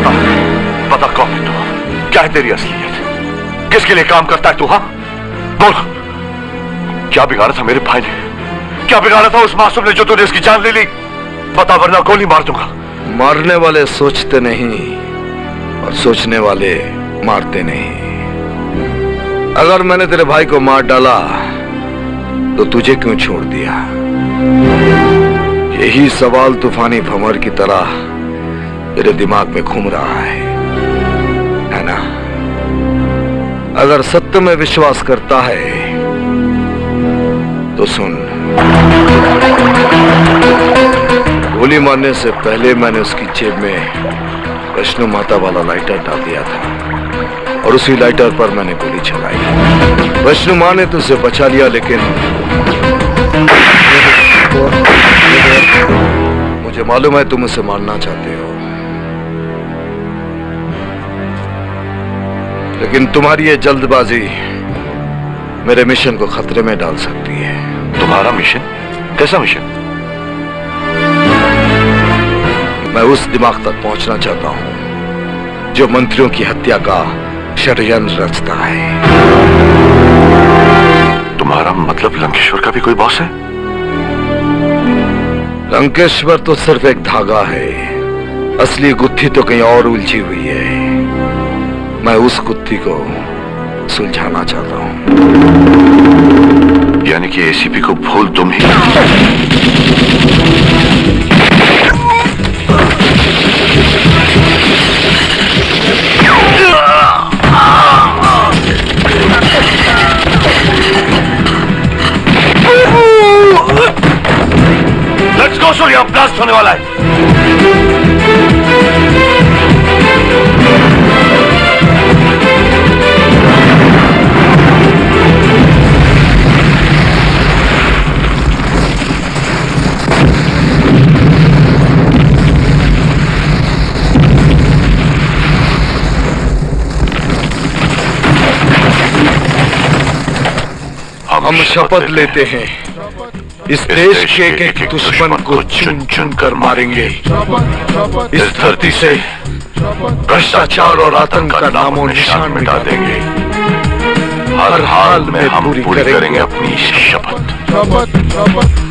बता बता कौन है तू क्या है तेरी असलियत? किसके लिए काम करता है तू हाँ? बोल। क्या बिगाड़ा था मेरे भाई ने? क्या बिगाड़ा था उस मासूम ने जो तूने इसकी जान ले ली? बता, वरना गोली मार दूँगा। मारने वाले सोचते नहीं और सोचने वाले मारते नहीं। अगर मैंने तेरे भाई को मार डाला तो तुझे क्यों छोड़ दिया? यही सवाल तूफानी भंवर की तरह तेरे दिमाग में घूम रहा है है ना? अगर सत्य में विश्वास करता है तो सुन। गोली मारने से पहले मैंने उसकी जेब में वैष्णो माता वाला लाइटर डाल दिया था, और उसी लाइटर पर मैंने गोली चलाई। वैष्णो माँ ने तुझसे बचा लिया, लेकिन मुझे मालूम है तुम उसे मारना चाहते हो। लेकिन तुम्हारी ये जल्दबाजी मेरे मिशन को खतरे में डाल सकती है। तुम्हारा मिशन? कैसा मिशन? मैं उस दिमाग तक पहुँचना चाहता हूँ जो मंत्रियों की हत्या का षड्यंत्र रचता है। तुम्हारा मतलब लंकेश्वर का भी कोई बॉस है? लंकेश्वर तो सिर्फ़ एक धागा है। असली गुत्थी तो कहीं और उलझी हुई है। मैं उस कुत्ती को सुलझाना चाहता हूँ। यानी कि एसीपी को भूल तुम ही। लेट्स गो सूर्या ब्लास्ट होने वाला है। हम शपथ लेते हैं। इस देश के एक एक दुश्मन को चुन चुन कर मारेंगे। इस धरती से भ्रष्टाचार और आतंक का नामो निशान मिटा देंगे। हर हाल में हम पूरी करेंगे अपनी शपथ।